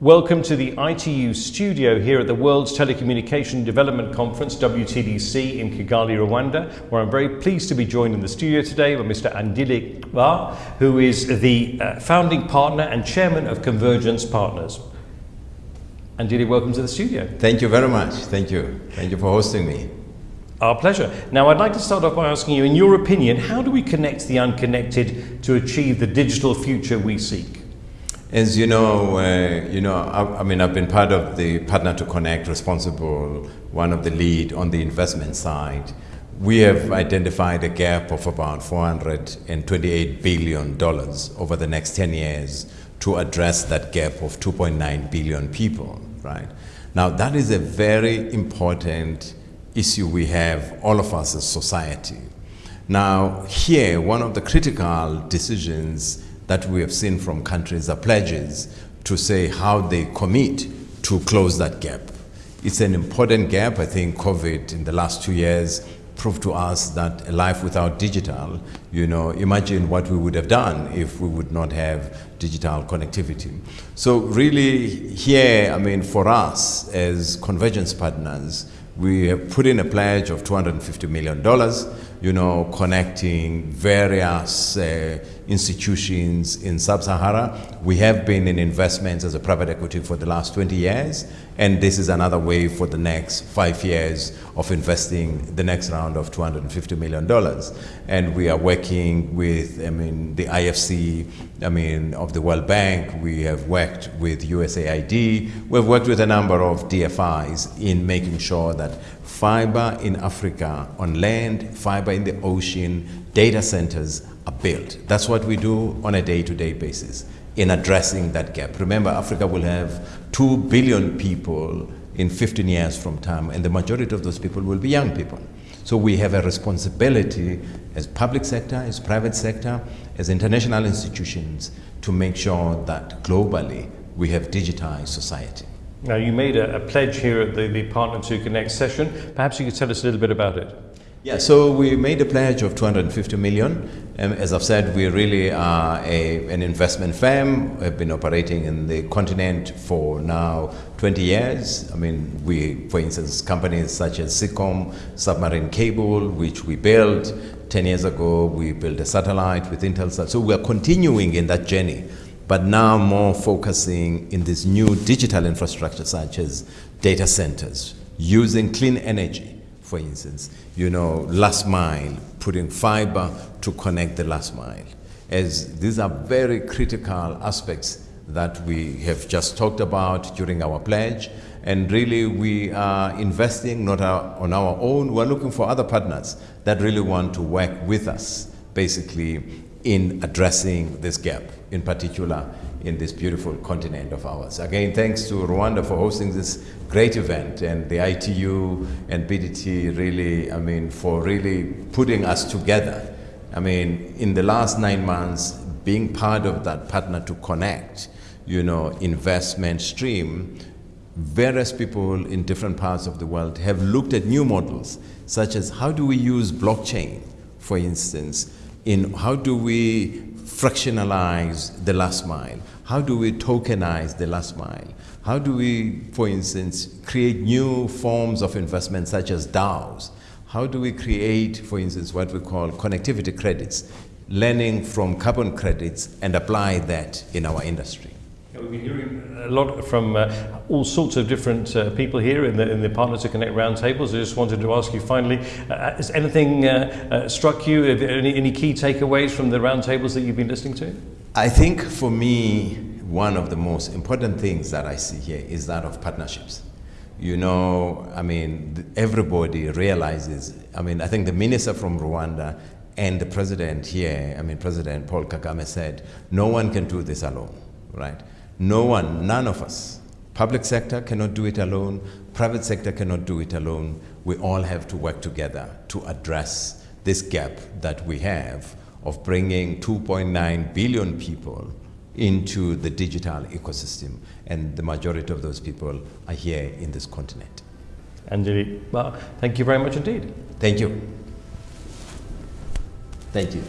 Welcome to the ITU studio here at the World's Telecommunication Development Conference, WTDC, in Kigali, Rwanda, where I'm very pleased to be joined in the studio today by Mr. Andile Ngcaba, who is the uh, founding partner and chairman of Convergence Partners. Andile, welcome to the studio. Thank you very much. Thank you. Thank you for hosting me. Our pleasure. Now, I'd like to start off by asking you, in your opinion, how do we connect the unconnected to achieve the digital future we seek? As you know, uh, you know, I, I, mean, I've been part of the Partner to Connect, responsible, one of the lead on the investment side. We have identified a gap of about $428 billion over the next 10 years to address that gap of 2.9 billion people, right? Now, that is a very important issue we have, all of us as society. Now, here, one of the critical decisions that we have seen from countries are pledges to say how they commit to close that gap. It's an important gap. I think COVID in the last two years proved to us that a life without digital, you know, imagine what we would have done if we would not have digital connectivity. So really here, I mean, for us as convergence partners, we have put in a pledge of $250 million you know, connecting various uh, institutions in Sub-Sahara. We have been in investments as a private equity for the last 20 years, and this is another way for the next five years of investing the next round of $250 million. And we are working with, I mean, the IFC, I mean, of the World Bank. We have worked with USAID. We've worked with a number of DFIs in making sure that fiber in Africa on land, fiber in the ocean, data centers are built. That's what we do on a day-to-day -day basis in addressing that gap. Remember, Africa will have 2 billion people in 15 years from time, and the majority of those people will be young people. So we have a responsibility as public sector, as private sector, as international institutions to make sure that globally we have digitized society. Now, you made a, a pledge here at the, the Partner to Connect session. Perhaps you could tell us a little bit about it. Yeah, so we made a pledge of 250 million. Um, as I've said, we really are a, an investment firm. We've been operating in the continent for now 20 years. I mean, we, for instance, companies such as Seacom, Submarine Cable, which we built 10 years ago, we built a satellite with Intelsat. So we're continuing in that journey but now more focusing in this new digital infrastructure such as data centers, using clean energy, for instance, you know, last mile, putting fiber to connect the last mile. As these are very critical aspects that we have just talked about during our pledge. And really, we are investing not on our own. We're looking for other partners that really want to work with us, basically, in addressing this gap, in particular in this beautiful continent of ours. Again, thanks to Rwanda for hosting this great event and the ITU and BDT really, I mean, for really putting us together. I mean, in the last nine months, being part of that partner to connect, you know, investment stream, various people in different parts of the world have looked at new models, such as how do we use blockchain, for instance, in how do we fractionalize the last mile? How do we tokenize the last mile? How do we, for instance, create new forms of investment such as DAOs? How do we create, for instance, what we call connectivity credits, learning from carbon credits and apply that in our industry? We've been hearing a lot from uh, all sorts of different uh, people here in the, in the Partner to Connect roundtables. I just wanted to ask you finally, uh, has anything uh, uh, struck you? Any, any key takeaways from the roundtables that you've been listening to? I think for me, one of the most important things that I see here is that of partnerships. You know, I mean, everybody realizes, I mean, I think the minister from Rwanda and the president here, I mean, President Paul Kagame said, no one can do this alone, right? No one, none of us. Public sector cannot do it alone. Private sector cannot do it alone. We all have to work together to address this gap that we have of bringing 2.9 billion people into the digital ecosystem. And the majority of those people are here in this continent. Andile, well, thank you very much indeed. Thank you. Thank you.